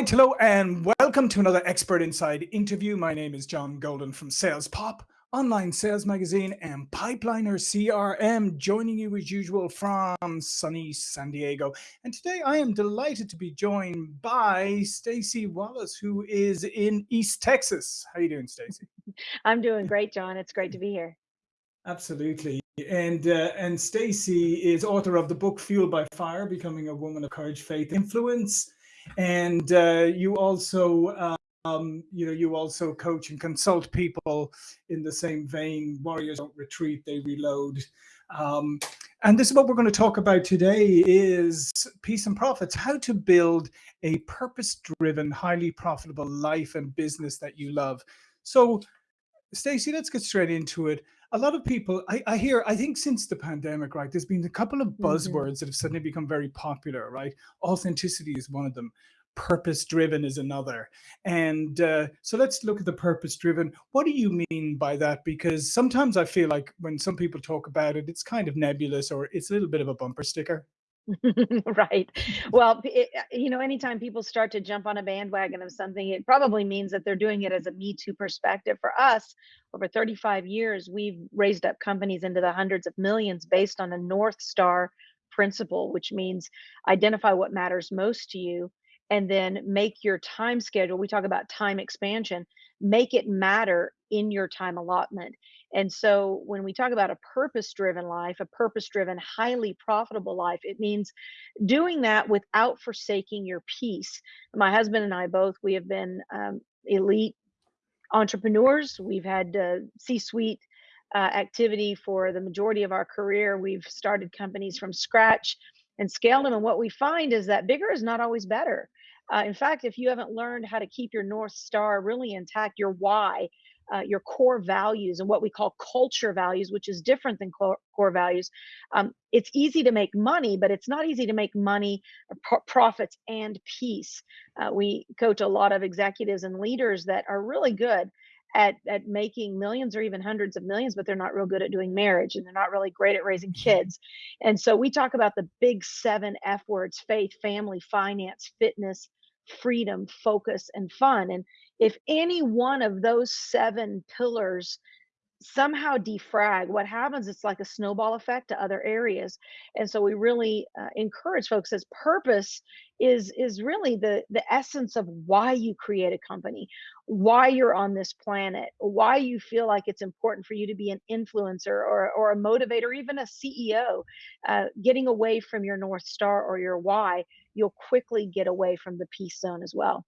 right, hello, and welcome to another Expert Insights interview. My name is John Golden from Sales Pop, online sales magazine, and Pipeliner CRM, joining you as usual from sunny San Diego. And today I am delighted to be joined by Stacy Wallace, who is in East Texas. How are you doing, Stacy? I'm doing great, John. It's great to be here. Absolutely. And uh, and Stacy is author of the book Fueled by Fire: Becoming a Woman of Courage, Faith, Influence and uh, you also um, you know you also coach and consult people in the same vein. Warriors don't retreat they reload. Um, and this is what we're going to talk about today is peace and profits how to build a purpose-driven highly profitable life and business that you love. So Stacy, let's get straight into it. A lot of people, I, I, hear, I think since the pandemic, right, there's been a couple of mm-hmm. buzzwords mm -hmm. that have suddenly become very popular, right? Authenticity is one of them. Purpose driven is another. And uh, so let's look at the purpose driven. What do you mean by that? Because sometimes I feel like when some people talk about it, it's kind of nebulous or it's a little bit of a bumper sticker. right. Well, it, uh, you know, anytime people start to jump on a bandwagon of something, it probably means that they're doing it as a Me Too perspective. For us, over 35 years, we've raised up companies into the hundreds of millions based on a North Star principle, which means identify what matters most to you and then make your time schedule. We talk about time expansion, make it matter in your time allotment. And so when we talk about a purpose driven life, a purpose driven, highly profitable life, it means doing that without forsaking your peace. My husband and I both, we have been um, elite entrepreneurs. We've had uh, C suite uh, activity for the majority of our career. We've started companies from scratch and scaled them. And what we find is that bigger is not always better. Uh, in fact, if you haven't learned how to keep your North Star really intact, your why, uh, your core values and what we call culture values, which is different than core, core values. Um, it's easy to make money, but it's not easy to make money, profits, and peace. Uh, we coach a lot of executives and leaders that are really good at, at making millions or even hundreds of millions, but they're not real good at doing marriage and they're not really great at raising mm-hmm. kids. And so we talk about the big seven F words faith, family, finance, fitness, freedom, focus, and fun. And if any one of those seven pillars somehow defrag what happens it's like a snowball effect to other areas and so we really uh, encourage folks as purpose is is really the the essence of why you create a company why you're on this planet why you feel like it's important for you to be an influencer or or a motivator even a ceo uh, getting away from your north star or your why you'll quickly get away from the peace zone as well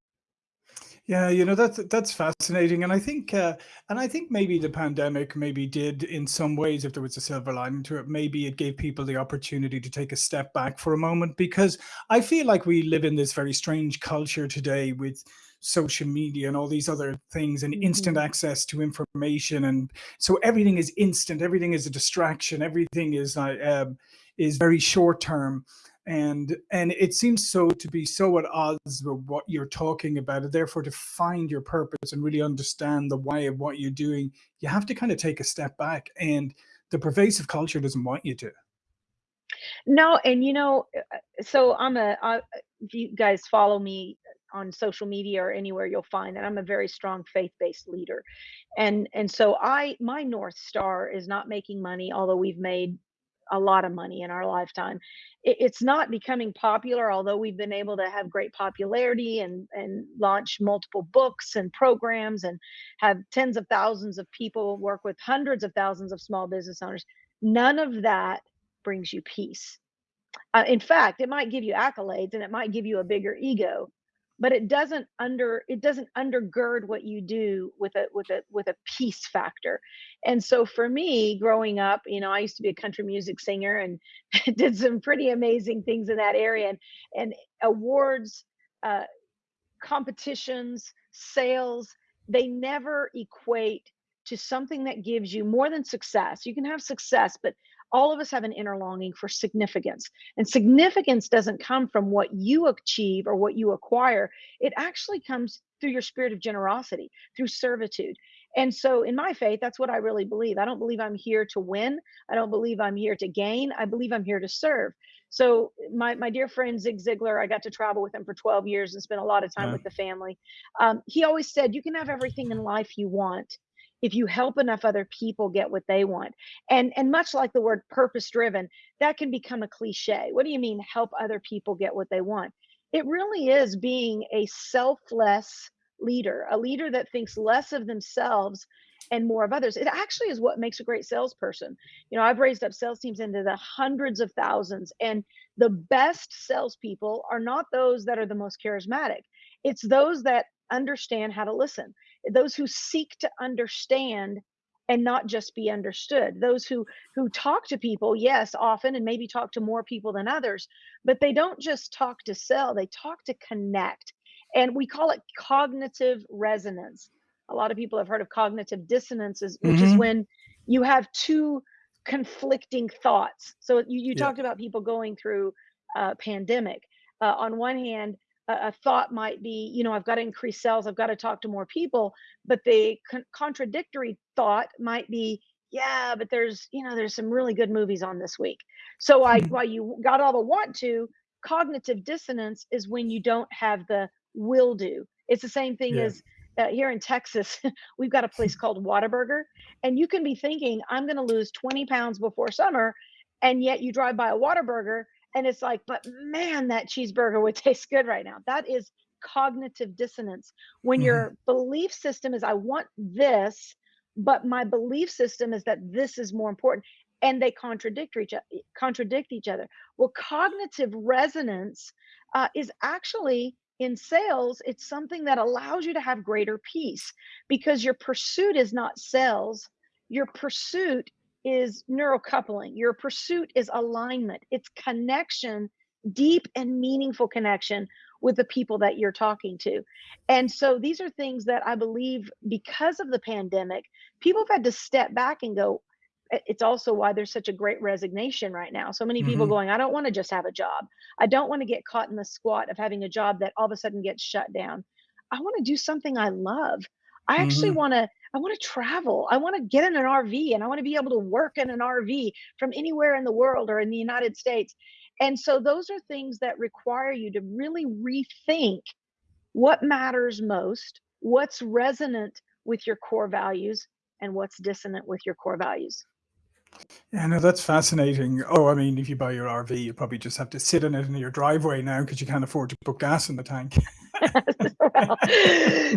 yeah, you know, that's that's fascinating. And I think uh, and I think maybe the pandemic maybe did in some ways, if there was a silver lining to it, maybe it gave people the opportunity to take a step back for a moment because I feel like we live in this very strange culture today with social media and all these other things and instant Mhm. access to information and so everything is instant, everything is a distraction, everything is uh, um, is very short term and and it seems so to be so at odds with what you're talking about and therefore to find your purpose and really understand the why of what you're doing you have to kind of take a step back and the pervasive culture doesn't want you to No, and you know, uh, uh, so I'm a, I, if you guys follow me on social media or anywhere, you'll find that I'm a very strong faith-based leader. And and so I my North Star is not making money, although we've made a lot of money in our lifetime. It, it's not becoming popular, although we've been able to have great popularity and and launch multiple books and programs and have tens of thousands of people work with hundreds of thousands of small business owners. None of that brings you peace. Uh, in fact, it might give you accolades and it might give you a bigger ego, but it doesn't under it doesn't undergird what you do with a with a with a peace factor. And so for me growing up you know i used to be a country music singer and did some pretty amazing things in that area and and awards uh, competitions sales they never equate to something that gives you more than success. You can have success but all of us have an inner longing for significance. And significance doesn't come from what you achieve or what you acquire. It actually comes through your spirit of generosity, through servitude. And so in my faith, that's what I really believe. I don't believe I'm here to win. I don't believe I'm here to gain. I believe I'm here to serve. So my my dear friend Zig Ziglar, I got to travel with him for 12 years and spent a lot of time Wow. with the family. Um, he always said, "You can have everything in life you want if you help enough other people get what they want." And and much like the word purpose driven, that can become a cliche. What do you mean help other people get what they want? It really is being a selfless leader, a leader that thinks less of themselves and more of others. It actually is what makes a great salesperson. You know, I've raised up sales teams into the hundreds of thousands, and the best salespeople are not those that are the most charismatic. It's those that understand how to listen, those who seek to understand and not just be understood. Those who who talk to people yes often and maybe talk to more people than others but they don't just talk to sell they talk to connect and we call it cognitive resonance. A lot of people have heard of cognitive dissonances which is hmm when you have two conflicting thoughts. So you, you Yeah. talked about people going through a pandemic. Uh, on one hand a, a thought might be you know i've got to increase sales i've got to talk to more people but the con- contradictory thought might be yeah but there's you know there's some really good movies on this week. So i while you got all the want to cognitive dissonance is when you don't have the will do. It's the same thing Yeah. as uh, here in texas we've got a place called Whataburger, and you can be thinking i'm going to lose 20 pounds before summer and yet you drive by a Whataburger, and it's like but man that cheeseburger would taste good right now. That is cognitive dissonance. When hmm your belief system is i want this but my belief system is that this is more important and they contradict each contradict each other. Well cognitive resonance uh, is actually in sales it's something that allows you to have greater peace because your pursuit is not sales. Your pursuit is neural coupling your pursuit is alignment it's connection deep and meaningful connection with the people that you're talking to and so these are things that I believe because of the pandemic, people have had to step back and go, it's also why there's such a great resignation right now. So many people hmm going, I don't want to just have a job. I don't want to get caught in the squat of having a job that all of a sudden gets shut down. I want to do something I love. I actually hmm want to I want to travel. I want to get in an RV and I want to be able to work in an RV from anywhere in the world or in the United States. And so those are things that require you to really rethink what matters most, what's resonant with your core values, and what's dissonant with your core values. Yeah, no, that's fascinating. Oh, I mean, if you buy your RV, you probably just have to sit in it in your driveway now because you can't afford to put gas in the tank. well,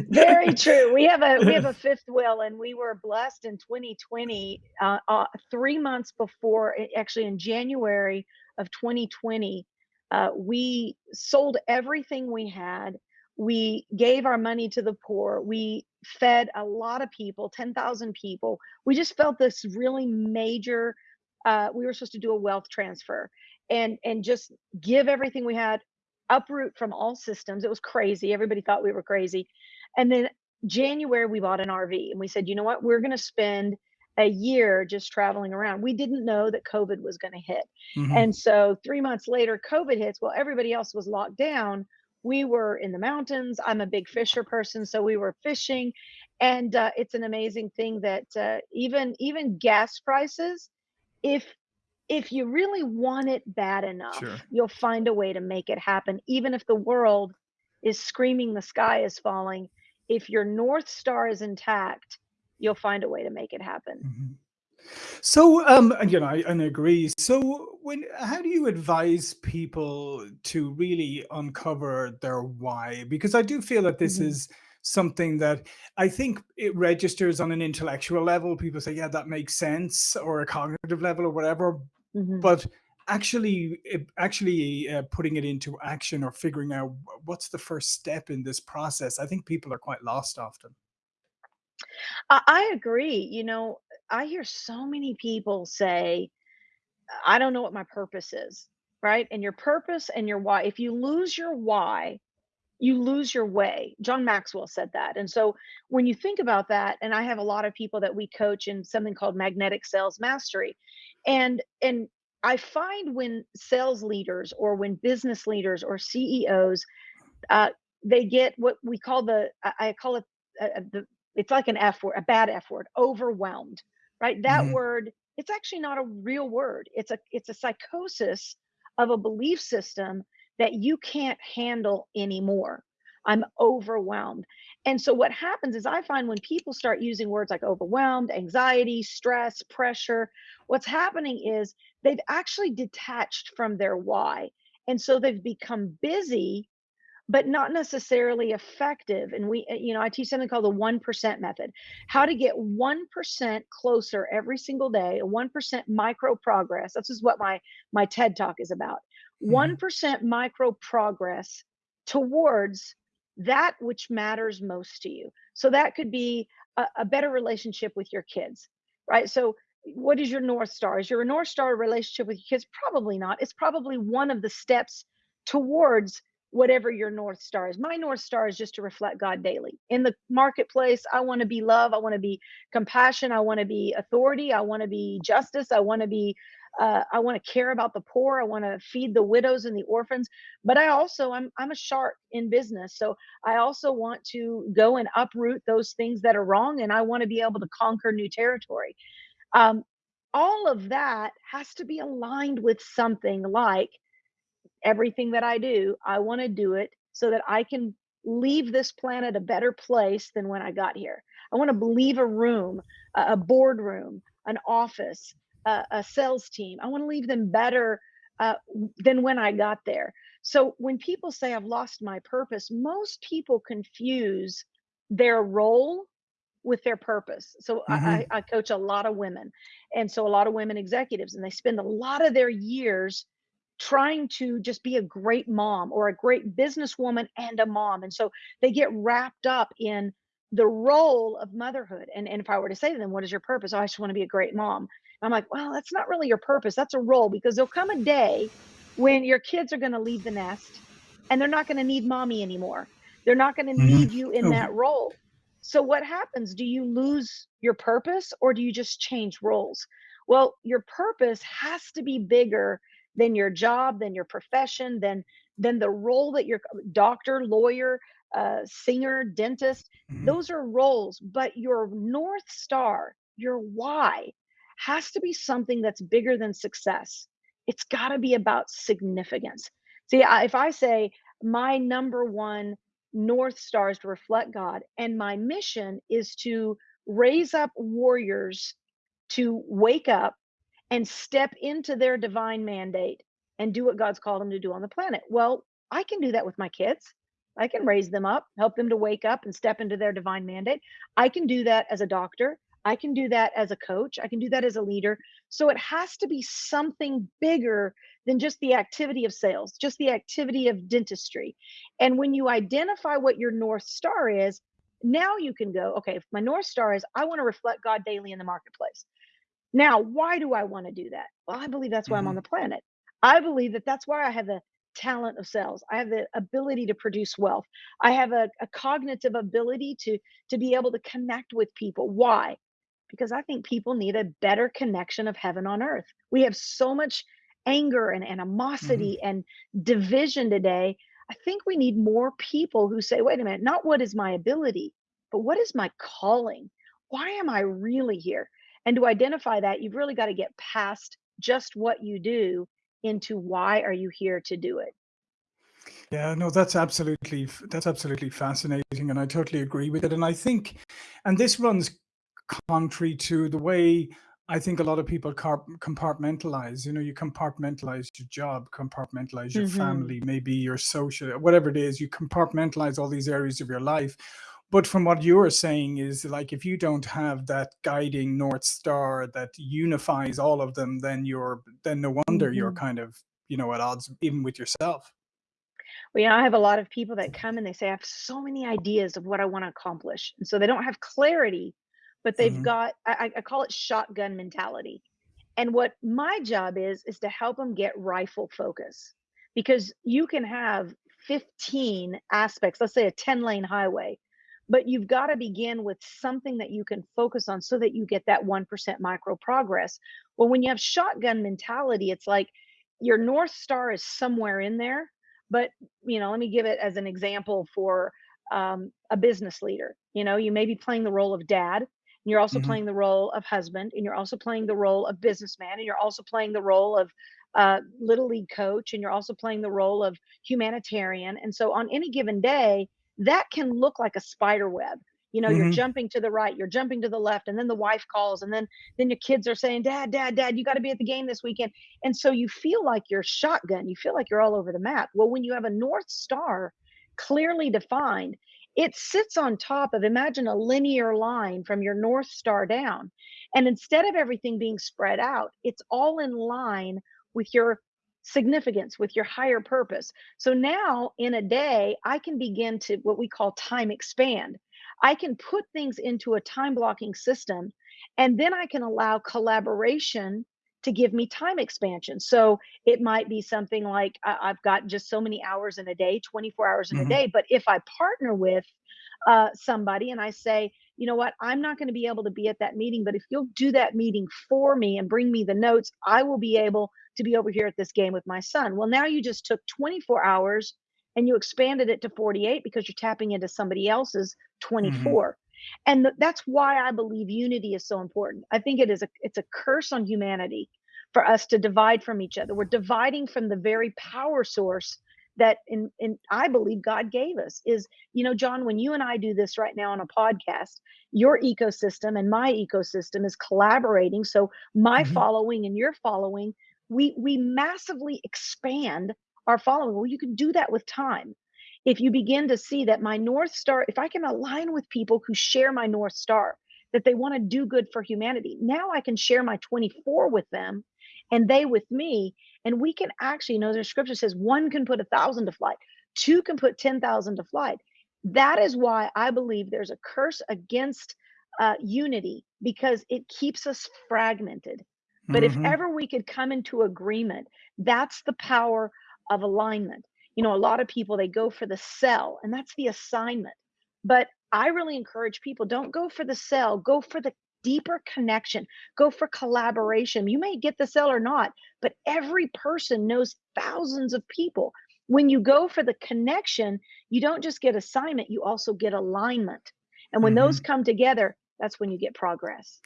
very true. We have a we have a fifth wheel, and we were blessed in 2020, uh, uh, three months before, actually in January of 2020, uh, we sold everything we had. We gave our money to the poor. We fed a lot of people, 10,000 people. We just felt this really major. Uh, we were supposed to do a wealth transfer and and just give everything we had uproot from all systems. It was crazy. Everybody thought we were crazy. And then January, we bought an RV and we said, you know what? We're going to spend a year just traveling around. We didn't know that COVID was going to hit. hmm And so three months later, COVID hits. Well, everybody else was locked down. We were in the mountains. I'm a big fisher person, so we were fishing, and uh, it's an amazing thing that uh, even even gas prices, if if you really want it bad enough, Sure. you'll find a way to make it happen, even if the world is screaming the sky is falling. If your North Star is intact, you'll find a way to make it happen. Mhm. So, um, you know, I, and agree. So, when how do you advise people to really uncover their why? Because I do feel that this Mhm, is something that I think it registers on an intellectual level. People say, "Yeah, that makes sense," or a cognitive level, or whatever. mhm. But actually, actually uh, putting it into action or figuring out what's the first step in this process, I think people are quite lost often. I I agree, you know, I hear so many people say, "I don't know what my purpose is," right? And your purpose and your why if you lose your why, you lose your way. John Maxwell said that. And so when you think about that, and I have a lot of people that we coach in something called magnetic sales mastery. And and I find when sales leaders or when business leaders or CEOs uh, they get what we call the I, call it uh, uh, the it's like an F word, a bad F word, overwhelmed, right? That hmm word, it's actually not a real word. It's a it's a psychosis of a belief system that you can't handle anymore. I'm overwhelmed. And so what happens is I find when people start using words like overwhelmed, anxiety, stress, pressure, what's happening is they've actually detached from their why. And so they've become busy but not necessarily effective. And we, uh, you know, I teach something called the 1% method how to get 1% closer every single day, a 1% micro progress. This is what my, my TED talk is about 1% micro progress towards that which matters most to you. So that could be a, a better relationship with your kids, right? So what is your North Star? Is your North Star relationship with your kids? Probably not. It's probably one of the steps towards whatever your north star is. My north star is just to reflect God daily. In the marketplace, I want to be love, I want to be compassion, I want to be authority, I want to be justice, I want to be uh, I want to care about the poor. I want to feed the widows and the orphans. But I also, I'm, I'm a shark in business. So I also want to go and uproot those things that are wrong. And I want to be able to conquer new territory. Um, all of that has to be aligned with something like everything that I do, I want to do it so that I can leave this planet a better place than when I got here. I want to leave a room, a, a boardroom, an office, a, a, sales team. I want to leave them better uh, than when I got there. So when people say I've lost my purpose, most people confuse their role with their purpose. So hmm I, I I coach a lot of women, and so a lot of women executives, and they spend a lot of their years trying to just be a great mom or a great businesswoman and a mom. And so they get wrapped up in the role of motherhood. And, and if I were to say to them, What is your purpose? Oh, I just want to be a great mom. I'm like, Well, that's not really your purpose. That's a role because there'll come a day when your kids are going to leave the nest and they're not going to need mommy anymore. They're not going to hmm need you in Oh, that role. So what happens? Do you lose your purpose or do you just change roles? Well, your purpose has to be bigger than your job, than your profession, than than the role that you're doctor, lawyer, uh, singer, dentist. mhm. Those are roles, but your north star, your why, has to be something that's bigger than success. It's got to be about significance. See, if I say my number one north star is to reflect God, and my mission is to raise up warriors to wake up and step into their divine mandate and do what God's called them to do on the planet. Well, I can do that with my kids. I can raise them up, help them to wake up and step into their divine mandate. I can do that as a doctor. I can do that as a coach. I can do that as a leader. So it has to be something bigger than just the activity of sales, just the activity of dentistry. And when you identify what your North Star is, now you can go, okay, if my North Star is I want to reflect God daily in the marketplace. Now, why do I want to do that? Well, I believe that's why I'm on Mhm. the planet. I believe that that's why I have the talent of sales. I have the ability to produce wealth. I have a, a cognitive ability to to be able to connect with people. Why? Because I think people need a better connection of heaven on earth. We have so much anger and Mhm. animosity and division today. I think we need more people who say, wait a minute, not what is my ability, but what is my calling? Why am I really here? And to identify that, you've really got to get past just what you do into why are you here to do it. Yeah, no, that's absolutely that's absolutely fascinating, and I totally agree with it. And I think, and this runs contrary to the way I think a lot of people car- compartmentalize. You know, you compartmentalize your job, compartmentalize your hmm family, maybe your social, whatever it is. You compartmentalize all these areas of your life. But from what you're saying is like if you don't have that guiding north star that unifies all of them, then you're then no wonder you're hmm kind of you know at odds even with yourself. Well, you know, I have a lot of people that come and they say, I have so many ideas of what I want to accomplish. And so they don't have clarity, but they've hmm got, I, I I call it shotgun mentality. And what my job is, is to help them get rifle focus because you can have 15 aspects, let's say a 10 lane highway, but you've got to begin with something that you can focus on so that you get that 1% micro progress. Well, when you have shotgun mentality, it's like your North Star is somewhere in there. But, you know, let me give it as an example for um, a business leader. You know, you may be playing the role of dad, and you're also hmm playing the role of husband, and you're also playing the role of businessman, and you're also playing the role of uh, little league coach, and you're also playing the role of humanitarian. And so on any given day, that can look like a spider web. You know, you're hmm jumping to the right, you're jumping to the left, and then the wife calls, and then then your kids are saying, "Dad, Dad, Dad, you got to be at the game this weekend." And so you feel like you're shotgun. You feel like you're all over the map. Well, when you have a north star clearly defined, it sits on top of imagine a linear line from your north star down. And instead of everything being spread out, it's all in line with your significance, with your higher purpose. So now in a day, I can begin to what we call time expand. I can put things into a time blocking system, and then I can allow collaboration to give me time expansion. So it might be something like I- I've got just so many hours in a day, 24 hours in a hmm day. But if I partner with uh, somebody and I say, you know what, I'm not going to be able to be at that meeting, but if you'll do that meeting for me and bring me the notes, I will be able to be over here at this game with my son. Well, now you just took 24 hours and you expanded it to 48 because you're tapping into somebody else's hmm 24 and th- that's why i believe unity is so important. I think it is a it's a curse on humanity for us to divide from each other. We're dividing from the very power source that in, in i believe god gave us is you know john when you and i do this right now on a podcast your ecosystem and my ecosystem is collaborating. So my hmm following and your following we we massively expand our following. Well you can do that with time if you begin to see that my north star if i can align with people who share my north star that they want to do good for humanity now i can share my 24 with them and they with me and we can actually you know there's scripture says one can put a thousand to flight two can put 10,000 to flight. That is why i believe there's a curse against uh, unity because it keeps us fragmented. But if hmm ever we could come into agreement that's the power of alignment you know a lot of people they go for the sell and that's the assignment. But i really encourage people don't go for the sell go for the deeper connection go for collaboration. You may get the sell or not but every person knows thousands of people. When you go for the connection you don't just get assignment you also get alignment. And when those hmm come together that's when you get progress.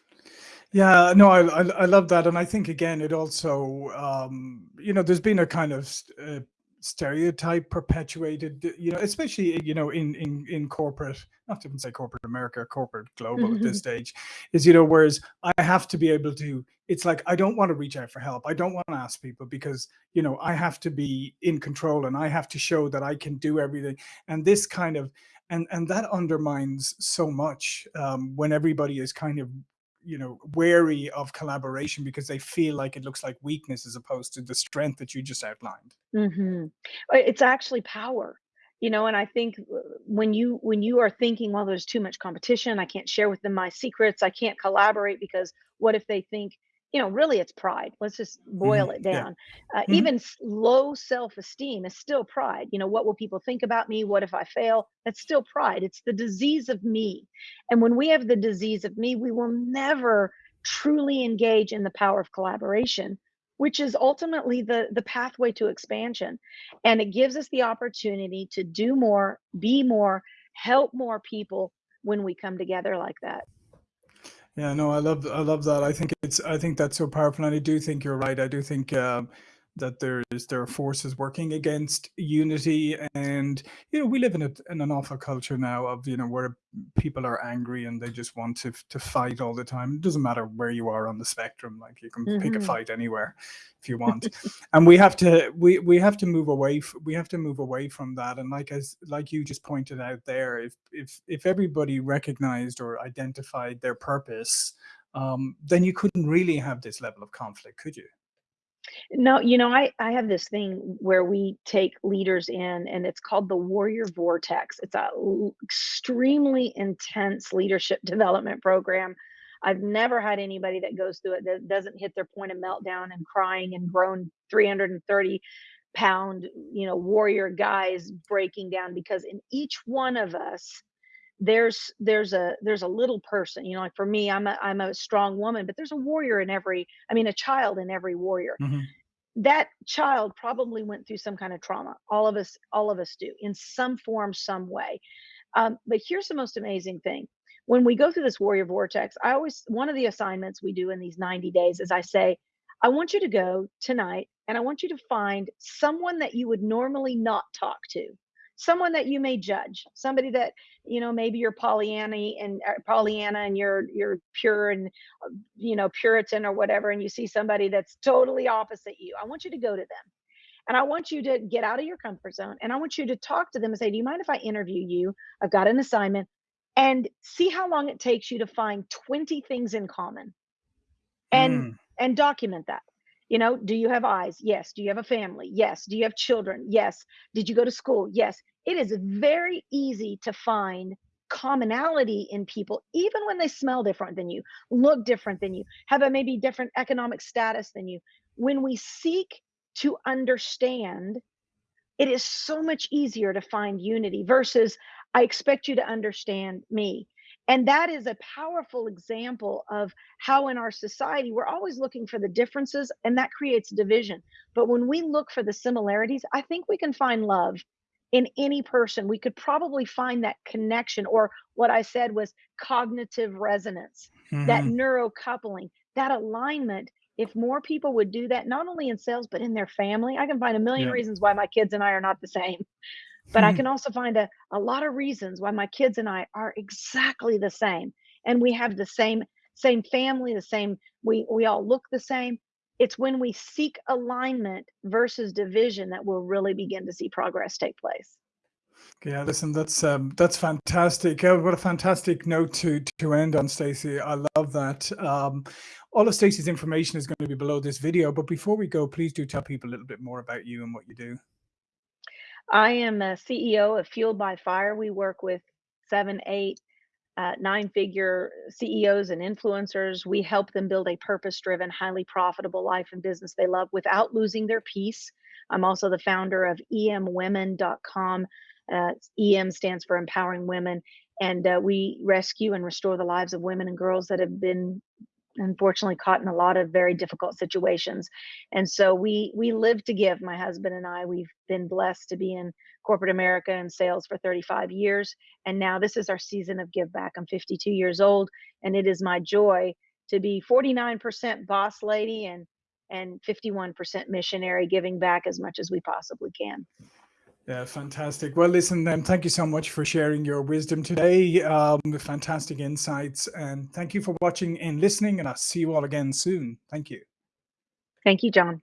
Yeah, no, I, I I love that, and I think again, it also, um, you know, there's been a kind of uh, stereotype perpetuated, you know, especially you know in in in corporate, not to even say corporate America, corporate global at this stage, is you know, whereas I have to be able to. It's like I don't want to reach out for help. I don't want to ask people because you know I have to be in control and I have to show that I can do everything. And this kind of and and that undermines so much um, when everybody is kind of you know wary of collaboration because they feel like it looks like weakness as opposed to the strength that you just outlined Mhm. Uh, It's actually power. You know, and I think uh, when you when you are thinking, well, there's too much competition, I can't share with them my secrets, I can't collaborate because what if they think, you know, really it's pride. Let's just hmm boil it yeah down. Uh, hmm even low self-esteem is still pride. You know, what will people think about me? What if I fail? That's still pride. It's the disease of me. And when we have the disease of me, we will never truly engage in the power of collaboration which is ultimately the the pathway to expansion and it gives us the opportunity to do more be more help more people when we come together like that Yeah, no, I love I love that. I think it's I think that's so powerful, and I do think you're right. I do think um, that there is there are forces working against unity, and you know we live in a in an awful culture now of you know where people are angry and they just want to to fight all the time. It doesn't matter where you are on the spectrum; like you can pick a hmm fight anywhere if you want. And we have to we we have to move away. We have to move away from that. And like as like you just pointed out there, if if if everybody recognized or identified their purpose, um, then you couldn't really have this level of conflict, could you? No you know i i have this thing where we take leaders in and it's called the warrior vortex. It's a l- extremely intense leadership development program. I've never had anybody that goes through it that doesn't hit their point of meltdown and crying and groan 330 pound, you know, warrior guys breaking down because in each one of us there's there's a there's a little person you know like for me i'm a i'm a strong woman but there's a warrior in every i mean a child in every warrior. Hmm that child probably went through some kind of trauma all of us all of us do in some form some way. Um, but here's the most amazing thing. When we go through this warrior vortex, I always, one of the assignments we do in these 90 days is I say, I want you to go tonight and I want you to find someone that you would normally not talk to someone that you may judge somebody that you know maybe you're pollyanna and uh, pollyanna and you're you're pure and uh, you know puritan or whatever and you see somebody that's totally opposite you i want you to go to them. And i want you to get out of your comfort zone and i want you to talk to them and say do you mind if i interview you? I've got an assignment and see how long it takes you to find 20 things in common and mm. and document that you know do you have eyes? Yes. Do you have a family? Yes. Do you have children? Yes. Did you go to school? Yes. It is very easy to find commonality in people even when they smell different than you look different than you have a maybe different economic status than you. When we seek to understand it is so much easier to find unity versus i expect you to understand me and that is a powerful example of how in our society we're always looking for the differences and that creates division. But when we look for the similarities, I think we can find love in any person. We could probably find that connection or what I said was cognitive resonance, mm-hmm. that neurocoupling, that alignment. If more people would do that, not only in sales, but in their family, I can find a million yeah. reasons why my kids and I are not the same but I hmm. can also find a, a lot of reasons why my kids and I are exactly the same. And we have the same same family, the same, we we all look the same. It's when we seek alignment versus division that we'll really begin to see progress take place. Yeah, listen, that's um, that's fantastic. Uh, what a fantastic note to to end on, Stacey. I love that. Um, all of Stacey's information is going to be below this video. But before we go, please do tell people a little bit more about you and what you do. I am a CEO of Fueled by Fire. We work with seven, eight, uh, nine figure CEOs and influencers. We help them build a purpose driven, highly profitable life and business they love without losing their peace. I'm also the founder of emwomen.com. Uh, EM stands for Empowering Women. And uh, we rescue and restore the lives of women and girls that have been unfortunately caught in a lot of very difficult situations. And so we we live to give my husband and i. We've been blessed to be in corporate america and sales for 35 years and now this is our season of give back. I'm 52 years old and it is my joy to be 49% boss lady and and 51% missionary giving back as much as we possibly can yeah, fantastic. Well, listen, thank you so much for sharing your wisdom today. Um, fantastic insights. And thank you for watching and listening. And I'll see you all again soon. Thank you. Thank you, John.